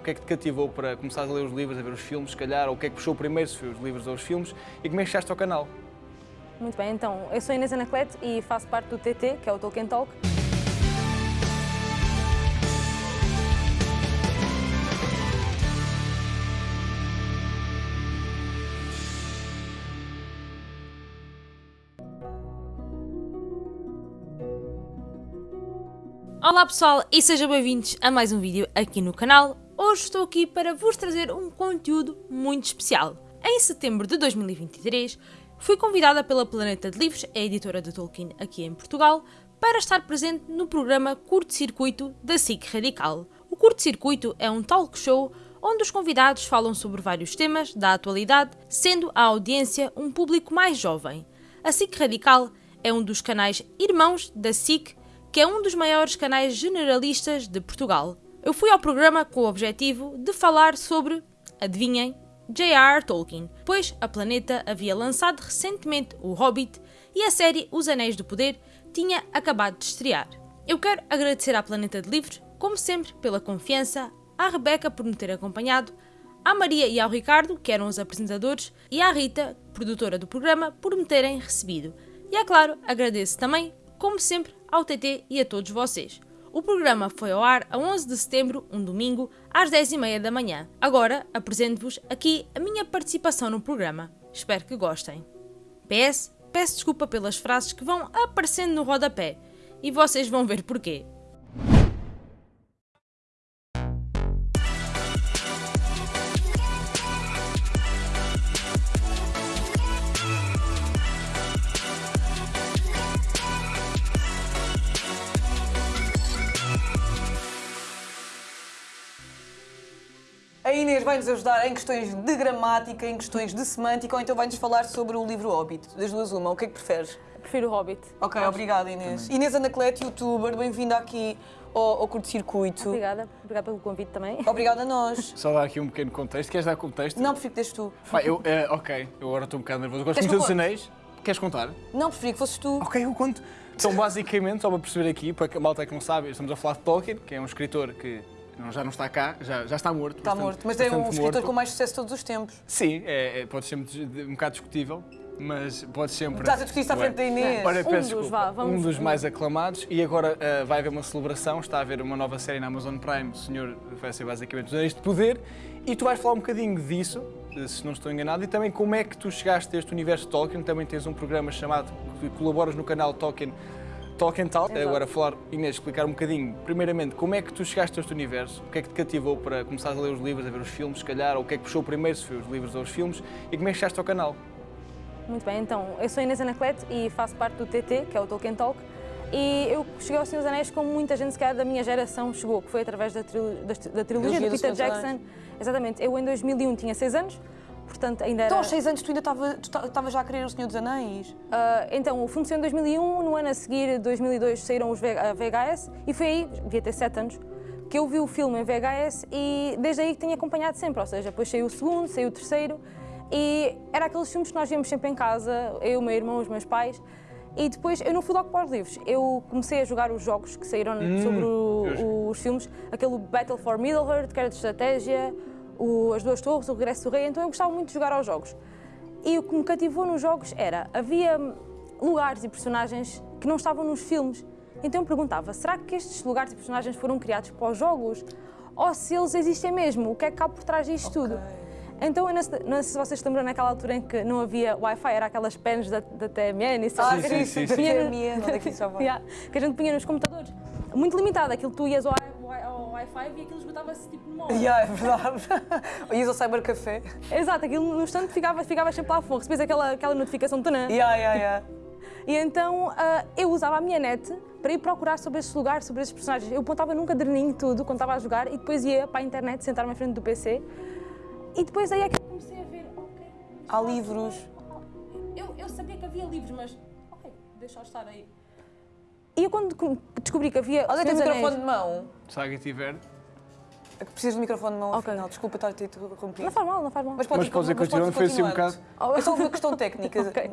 O que é que te cativou para começar a ler os livros, a ver os filmes, se calhar, ou o que é que puxou primeiro, se foi os livros ou os filmes, e como é que chegaste ao canal? Muito bem, então, eu sou Inês Anaclete e faço parte do TT, que é o Tolkien Talk. Olá pessoal e sejam bem-vindos a mais um vídeo aqui no canal. Hoje estou aqui para vos trazer um conteúdo muito especial. Em setembro de 2023, fui convidada pela Planeta de Livros, a editora de Tolkien aqui em Portugal, para estar presente no programa Curto Circuito da SIC Radical. O Curto Circuito é um talk show onde os convidados falam sobre vários temas da atualidade, sendo a audiência um público mais jovem. A SIC Radical é um dos canais irmãos da SIC que é um dos maiores canais generalistas de Portugal. Eu fui ao programa com o objetivo de falar sobre, adivinhem, J.R.R. Tolkien, pois a Planeta havia lançado recentemente O Hobbit e a série Os Anéis do Poder tinha acabado de estrear. Eu quero agradecer à Planeta de Livros, como sempre, pela confiança, à Rebeca por me ter acompanhado, à Maria e ao Ricardo, que eram os apresentadores, e à Rita, produtora do programa, por me terem recebido. E é claro, agradeço também, como sempre, ao TT e a todos vocês. O programa foi ao ar a 11 de setembro, um domingo, às 10h30 da manhã. Agora apresento-vos aqui a minha participação no programa. Espero que gostem. PS, peço desculpa pelas frases que vão aparecendo no rodapé e vocês vão ver porquê. Vai-nos ajudar em questões de gramática, em questões de semântica, ou então vai-nos falar sobre o livro Hobbit. Das duas, uma. O que é que preferes? Prefiro o Hobbit. Ok, obrigada Inês. Inês Anaclete, youtuber, bem-vinda aqui ao, ao Curto Circuito. Obrigada, obrigada pelo convite também. Obrigada a nós. Só dar aqui um pequeno contexto. Queres dar contexto? Não, prefiro que deixes tu. Pá, eu, eh, ok, eu agora estou um bocado nervoso. Eu gosto muito dos anéis. Queres contar? Não, preferi que fosses tu. Ok, eu conto. Então, basicamente, só para perceber aqui, para que a malta que não sabe, estamos a falar de Tolkien, que é um escritor que não- já não está cá, já, já está morto. Está bastante- morto, mas é um escritor morto. com mais sucesso de todos os tempos. Sim, é, é- pode ser um bocado discutível, mas pode sempre. Estás a discutir isso à frente da Inês. Ora, Um dos, vá, vamos- um dos mais aclamados e agora ah, vai haver uma celebração, está a haver uma nova série na Amazon Prime, o Senhor vai ser basicamente os Anéis de Poder e tu vais falar um bocadinho disso, eh, se não estou enganado, e também como é que tu chegaste a este universo de Tolkien, também tens um programa chamado, que colaboras no canal Tolkien, Tolkien Talk, Exato. agora falar, Inês, explicar um bocadinho, primeiramente, como é que tu chegaste a este universo, o que é que te cativou para começar a ler os livros, a ver os filmes, se calhar, ou o que é que puxou primeiro, se foi os livros ou os filmes, e como é que chegaste ao canal? Muito bem, então, eu sou Inês Anaclete e faço parte do TT, que é o Tolkien Talk. E eu cheguei ao Senhor dos Anéis como muita gente, se calhar, da minha geração chegou, que foi através da, trilo- da, da trilogia do do Peter Jackson. Exatamente, eu em 2001 tinha 6 anos, portanto ainda era... Então, aos seis anos, tu ainda estavas já a querer o Senhor dos Anéis. Ah, então, o filme saiu em 2001, no ano a seguir, 2002, saíram os V- a VHS e foi aí, devia ter 7 anos, que eu vi o filme em VHS e desde aí que tenho acompanhado sempre, ou seja, depois saiu o segundo, saiu o terceiro e era aqueles filmes que nós víamos sempre em casa, eu, o meu irmão, os meus pais. E depois eu não fui logo para os livros, eu comecei a jogar os jogos que saíram sobre o- os filmes, aquele Battle for Middle-earth, que era de estratégia, o- as duas torres, o regresso do rei, então eu gostava muito de jogar aos jogos. E o que me cativou nos jogos era, havia lugares e personagens que não estavam nos filmes. Então eu perguntava, será que estes lugares e personagens foram criados para os jogos? Ou se eles existem mesmo? O que é que cá por trás disto tudo? Então, eu não sei, sei se vocês se lembram naquela altura em que não havia Wi-Fi, era aquelas pens da, da TMN e Ah, sabe? sim, sim, sim. Punha no- TMN, onde é que isso? Yeah, que a gente punha nos computadores. Muito limitado, aquilo tu ias ao Wi-Fi e aquilo esgotava-se tipo numa hora. Yeah, é verdade. Ias ao Cyber Café. Exato, aquilo no instante ficava, ficava sempre lá a fundo, recebias aquela, aquela notificação de. Yeah, yeah, yeah. E então ah, eu usava a minha net para ir procurar sobre esses lugares, sobre esses personagens. Eu apontava num caderninho tudo quando estava a jogar e depois ia para a internet, sentar-me à frente do PC. E depois aí é que eu comecei a ver, ok. Há livros. Eu, eu sabia que havia livros, mas ok, deixa-os estar aí. E eu quando descobri que havia. Olha, tem microfone de mão. Se alguém tiver. É que precisas do microfone de mão, Ok. afinal. Desculpa estar a ter interrompido. Não faz mal, não faz mal. Mas Mas podes ir continuando, foi assim um bocado. É só uma questão técnica. Ok.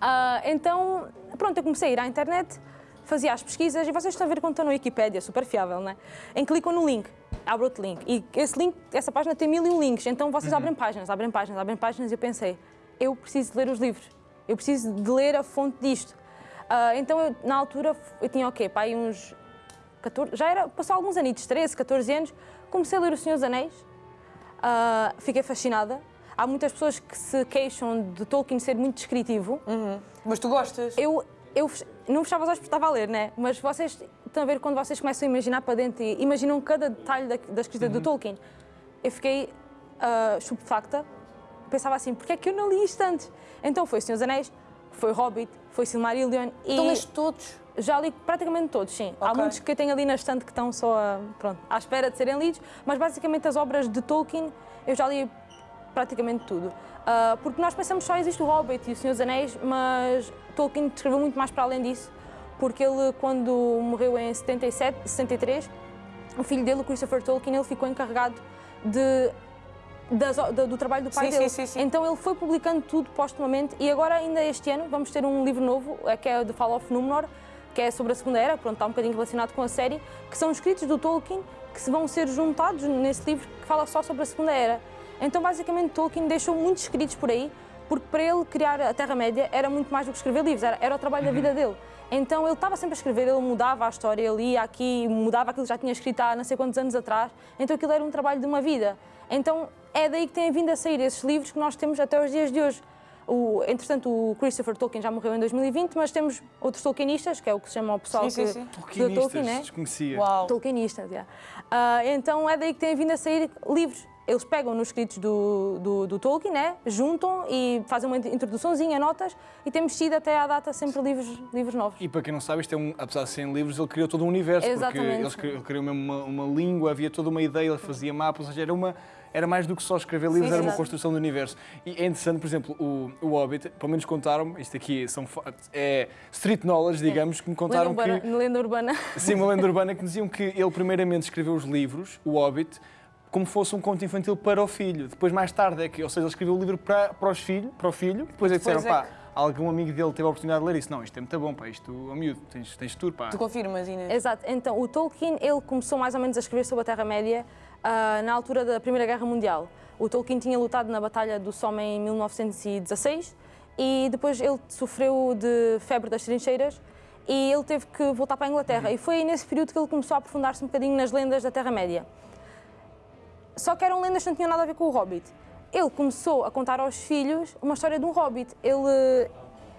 Ah, então, pronto, eu comecei a ir à internet, fazia as pesquisas e vocês estão a ver quando estão na Wikipédia, super fiável, né? Em que clicam no link abre outro link. E esse link, essa página tem mil e um links, então vocês Uhum. abrem páginas, abrem páginas, abrem páginas e eu pensei, eu preciso de ler os livros, eu preciso de ler a fonte disto. Ah, então, eu, na altura, eu tinha o quê? Pá, aí uns 14, já era, passou alguns anitos, 13, 14 anos, comecei a ler O Senhor dos Anéis, ah, fiquei fascinada. Há muitas pessoas que se queixam de Tolkien ser muito descritivo. Mas tu gostas? Eu, eu não fechava os olhos porque estava a ler, né? Mas vocês estão a ver quando vocês começam a imaginar para dentro e imaginam cada detalhe da, da escrita do Tolkien. Eu fiquei ah, estupefacta. Pensava assim, porque é que eu não li isto antes? Então foi Senhor dos Anéis, foi Hobbit, foi Silmarillion e... Então leste todos? Já li praticamente todos, sim. Há Ok. muitos que eu tenho ali na estante que estão só a- pronto, à espera de serem lidos, mas basicamente as obras de Tolkien eu já li praticamente tudo. Ah, porque nós pensamos só existe o Hobbit e o Senhor dos Anéis, mas Tolkien escreveu muito mais para além disso, porque ele, quando morreu em 77, 63, o filho dele, Christopher Tolkien, ele ficou encarregado de, das do, do trabalho do pai Sim, dele. sim, sim, sim. Então ele foi publicando tudo postumamente e agora, ainda este ano, vamos ter um livro novo, é que é The Fall of Númenor, que é sobre a Segunda Era, pronto, está um bocadinho relacionado com a série, que são escritos do Tolkien que se vão ser juntados nesse livro que fala só sobre a Segunda Era. Então, basicamente, Tolkien deixou muitos escritos por aí, porque para ele criar a Terra-média era muito mais do que escrever livros, era, era o trabalho da vida dele. Então, ele estava sempre a escrever, ele mudava a história, ele ia aqui, mudava aquilo que já tinha escrito há não sei quantos anos atrás. Então, aquilo era um trabalho de uma vida. Então, é daí que têm vindo a sair esses livros que nós temos até os dias de hoje. O, entretanto, o Christopher Tolkien já morreu em 2020, mas temos outros Tolkienistas, que é o que se chama o pessoal Sim, sim, que, sim. de Tolkienistas, Tolkien, né? desconhecia. Uau. Tolkienistas, yeah. Ah, então é daí que têm vindo a sair livros. Eles pegam nos escritos do, do, do Tolkien, né? juntam e fazem uma introduçãozinha, notas, e temos tido até à data sempre livros, livros novos. E para quem não sabe, isto é um, apesar de serem livros, ele criou todo um universo, Exatamente. porque ele criou mesmo uma, uma língua, havia toda uma ideia, ele fazia mapas, ou seja, era, uma, era mais do que só escrever livros, Sim, era uma exato. construção do universo. E é interessante, por exemplo, o, o Hobbit, pelo menos contaram-me, isto aqui são, é street knowledge, digamos, que me Lenda contaram urbana, que... lenda urbana. Sim, uma lenda urbana que diziam que ele primeiramente escreveu os livros, o Hobbit, como fosse um conto infantil para o filho. Depois, mais tarde, é que, ou seja, ele escreveu o livro para, para, os filho, para o filho, depois é que disseram, Depois é pá, algum amigo dele teve a oportunidade de ler isso. Não, isto é muito bom, pá, isto, oh, miúdo, tens, tens tudo, pá. Tu confirmas, Inês? Exato. Então, o Tolkien, ele começou mais ou menos a escrever sobre a Terra-média ah, na altura da Primeira Guerra Mundial. O Tolkien tinha lutado na Batalha do Somme em 1916 e depois ele sofreu de febre das trincheiras e ele teve que voltar para a Inglaterra. E foi nesse período que ele começou a aprofundar-se um bocadinho nas lendas da Terra-média. Só que eram lendas que não tinham nada a ver com o Hobbit. Ele começou a contar aos filhos uma história de um Hobbit. Ele eh,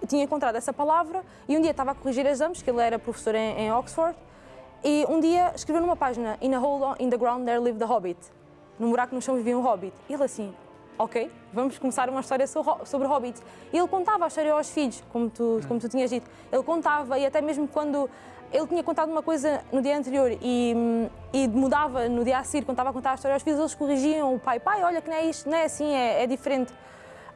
tinha encontrado essa palavra e um dia estava a corrigir exames, que ele era professor em, em Oxford, e um dia escreveu numa página In a hole in the ground there lived the Hobbit. Num buraco no chão vivia um Hobbit. E ele assim, ok, vamos começar uma história so- sobre Hobbits. E ele contava a história aos filhos, como tu, como tu tinhas dito. Ele contava e até mesmo quando ele tinha contado uma coisa no dia anterior e, e mudava no dia a seguir, quando estava a contar a história aos filhos, eles corrigiam o pai. Pai, olha que não é isto, não é assim, é, é diferente.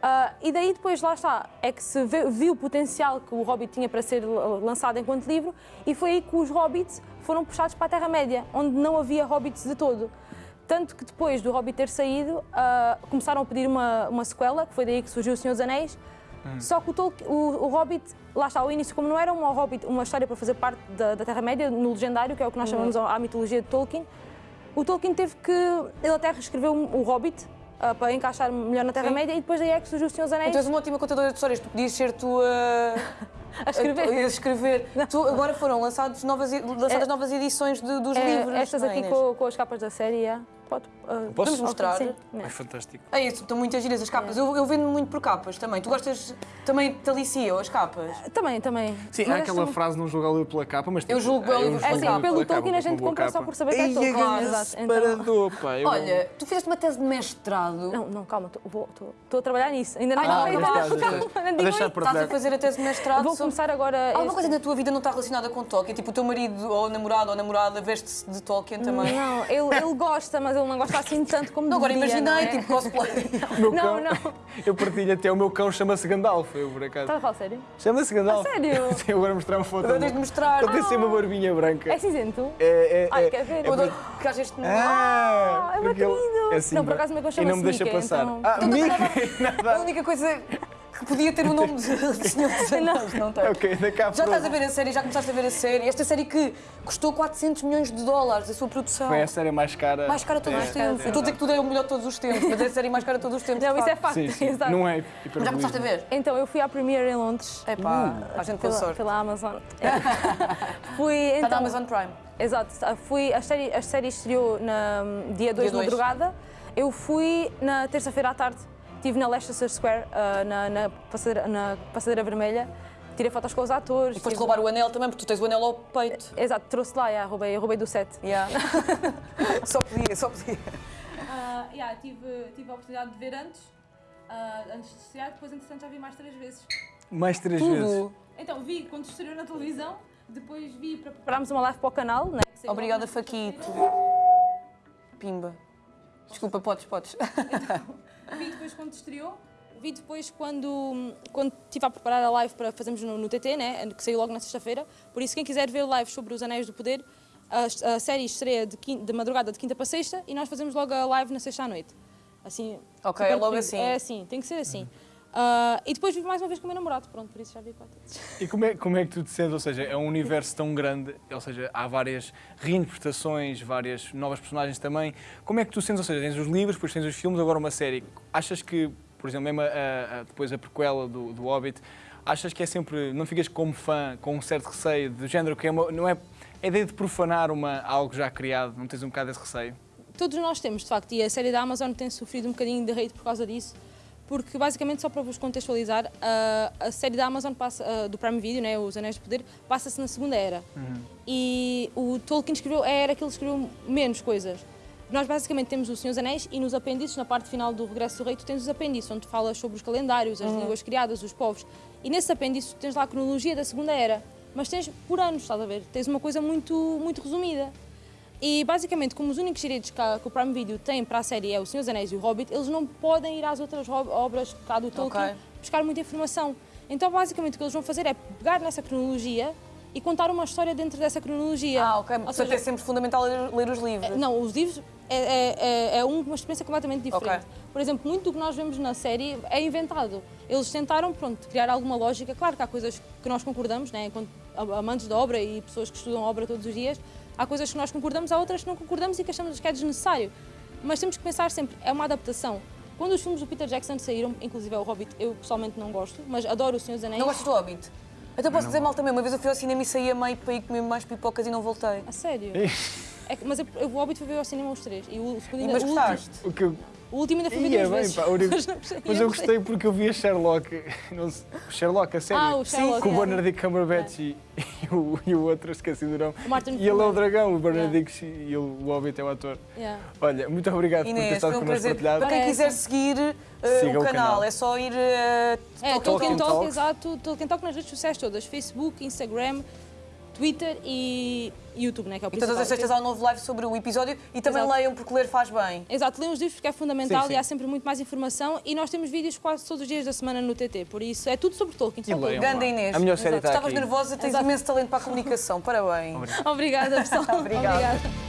Ah, e daí depois, lá está, é que se vê- viu o potencial que o Hobbit tinha para ser lançado enquanto livro e foi aí que os Hobbits foram puxados para a Terra-média, onde não havia Hobbits de todo. Tanto que depois do Hobbit ter saído, ah, começaram a pedir uma, uma sequela, que foi daí que surgiu O Senhor dos Anéis. Só que o, o, o Hobbit, lá está, ao início, como não era uma, Hobbit, uma história para fazer parte da, da Terra-média, no legendário, que é o que nós chamamos a, a mitologia de Tolkien, o Tolkien teve que. Ele até reescreveu o Hobbit ah, para encaixar melhor na Terra-média e depois daí é que surgiu O Senhor dos Anéis Tu és uma ótima contadora de histórias, tu podias ser tu a, a escrever. a escrever. Tu, agora foram lançados novas, lançadas É- novas edições de- dos É, livros. estas é, aqui com, com as capas da série, é. Pode, ah, Posso? Mostrar? Sim, É é. fantástico. É isso, estão muitas giras as capas. Eu, eu vendo muito por capas também. Tu gostas também te aliciam as capas? Também, também. Sim, Mas há aquela frase, não julgar o livro pela capa, mas... Eu tipo, julgo o livro eu pela É julgo assim, pelo livro Tolkien a capa, gente compra só capa. por saber que é Tolkien. grande Exato, então- separador, pá. eu- Olha, tu fizeste uma tese de mestrado. Não, não, calma, estou a trabalhar nisso. Ainda não Ah, está não, não estás, A a fazer a tese de mestrado Vou começar agora. Alguma coisa na tua vida não está relacionada com Tolkien? Tipo, o teu marido ou namorado ou namorada veste-se de Tolkien também? Não, ele, ele gosta, mas ele não gosta assim tanto como Não, agora deveria, imaginei, não é? tipo, cosplay. Meu Não, cão, não. Eu partilho até, o meu cão chama-se Gandalf, eu por acaso. Estás a falar sério? Chama-se Gandalf. A sério? Sim, agora mostrar uma foto. Agora tens de mostrar. Ele tem sempre uma barbinha branca. É cinzento? É, é, Ai, é- quer ver? Eu adoro que às vezes... Ah, Ah, é querido. é assim, Não, por pá. acaso o meu cão E não me chama-se deixa Mickey, passar. então- Ah, Mickey! A única coisa que podia ter o nome de, de Senhor dos Anéis, não tem? Ok, da cá Já estás a ver a série, já começaste a ver a série. Esta série que custou 400 milhões de dólares, a sua produção. Foi a série mais cara. Mais cara de todos É, os tempos. é Estou a dizer que tudo é o melhor de todos os tempos, mas é a série mais cara de todos os tempos. Não, isso é facto. Sim, sim. Não é Já começaste a ver? Então, eu fui à Premiere em Londres. É pá, a gente Pela, sorte. pela Amazon. fui Está então. na Amazon Prime. Exato, fui, a série, a série estreou na hum, dia 2 de madrugada. Eu fui na terça-feira à tarde, estive na Leicester Square, ah, na, na, passadeira, na passadeira vermelha, tirei fotos com os atores. E foste tive- roubar o anel também, porque tu tens o anel ao peito. Exato, trouxe lá, yeah, roubei, roubei do set. Yeah. só podia, só podia. Ah, yeah, tive, tive a oportunidade de ver antes, ah, antes de estrear, depois entretanto já vi mais três vezes. Mais três vezes. Tudo. Então vi quando estreou na televisão, depois vi para preparar. Preparámos uma live para o canal, né? Obrigada, Faquito. Pimba. Desculpa, podes, podes. Vi depois quando estreou. Vi depois quando, quando estive a preparar a live para fazermos no, no TT, né? que saiu logo na sexta-feira. Por isso, quem quiser ver lives sobre os Anéis do Poder, a, a série estreia de, quin- de madrugada de quinta para sexta e nós fazemos logo a live na sexta à noite. Assim, Ok, é logo assim. É assim, tem que ser assim. Ah, e depois vi mais uma vez com o meu namorado, pronto, por isso já vi quatro vezes. E como é, como é que tu te sentes? Ou seja, é um universo tão grande, ou seja, há várias reinterpretações, várias novas personagens também. Como é que tu sentes? Ou seja, tens os livros, depois tens os filmes, agora uma série. Achas que, por exemplo, mesmo a, a- depois a prequela do, do Hobbit, achas que é sempre. Não ficas como fã, com um certo receio, do género que é uma, não é. É a ideia de profanar uma, algo já criado, não tens um bocado esse receio? Todos nós temos, de facto, e a série da Amazon tem sofrido um bocadinho de hate por causa disso, porque basicamente, só para vos contextualizar, a, a série da Amazon passa, do Prime Video, né, Os Anéis de Poder, passa-se na Segunda Era. E o Tolkien escreveu a era que ele escreveu menos coisas. Nós basicamente temos o Senhor dos Anéis e nos apêndices, na parte final do Regresso do Rei, tu tens os apêndices, onde falas sobre os calendários, as línguas criadas, os povos. E nesses apêndices tu tens lá a cronologia da Segunda Era, mas tens por anos, estás a ver? Tens uma coisa muito, muito resumida. E basicamente, como os únicos direitos que, a- que o Prime Video tem para a série é o Senhor dos Anéis e o Hobbit, eles não podem ir às outras obras cá do Tolkien Ok. buscar muita informação. Então, basicamente, o que eles vão fazer é pegar nessa cronologia e contar uma história dentro dessa cronologia. Ah, ok. Portanto, seja, é sempre fundamental ler, ler os livros. não, os livros é, é, é- é uma experiência completamente diferente. Ok. Por exemplo, muito do que nós vemos na série é inventado. Eles tentaram, pronto, criar alguma lógica. Claro que há coisas que nós concordamos, né, enquanto amantes da obra e pessoas que estudam a obra todos os dias, há coisas que nós concordamos, há outras que não concordamos e que achamos que é desnecessário. Mas temos que pensar sempre, é uma adaptação. Quando os filmes do Peter Jackson saíram, inclusive é o Hobbit, eu pessoalmente não gosto, mas adoro o Senhor dos Anéis. Não gostas do Hobbit? Então posso dizer mal também. Uma vez eu fui ao cinema e saí a meio para ir comer mais pipocas e não voltei. A sério? É que- mas eu, eu, o Hobbit foi ver ao cinema os três. E o, mas o último- gostaste? O que eu- O último ainda fui ver Ia duas bem, vezes. pá, o único- Mas eu gostei porque eu vi a Sherlock, não sei, Sherlock, a série. Ah, o Sherlock, Com o é. Benedict Cumberbatch e, e o, e o outro, esqueci do nome. O Martin E ele é o dragão, o Benedict e ele, o Hobbit é o ator. Yeah. Olha, muito obrigado por ter Inês, estado um connosco partilhado. Para quem quiser seguir uh, o o canal, canal. é só ir. uh, É, Tolkien Tolkien Talk, exato. Tolkien Talk nas redes sociais todas. Facebook, Instagram, Twitter e YouTube, né, que é o E todas principal. as sextas há um novo live sobre o episódio e também Exato. leiam porque ler faz bem. Exato, leiam os livros porque é fundamental Sim, sim. e há sempre muito mais informação e nós temos vídeos quase todos os dias da semana no TT, por isso é tudo sobre Tolkien. E leiam. Tolkien. Ganda Inês. A melhor série está Estavas aqui. nervosa, tens Exato. imenso talento para a comunicação. Parabéns. Obrigada, pessoal. Obrigada. Obrigada.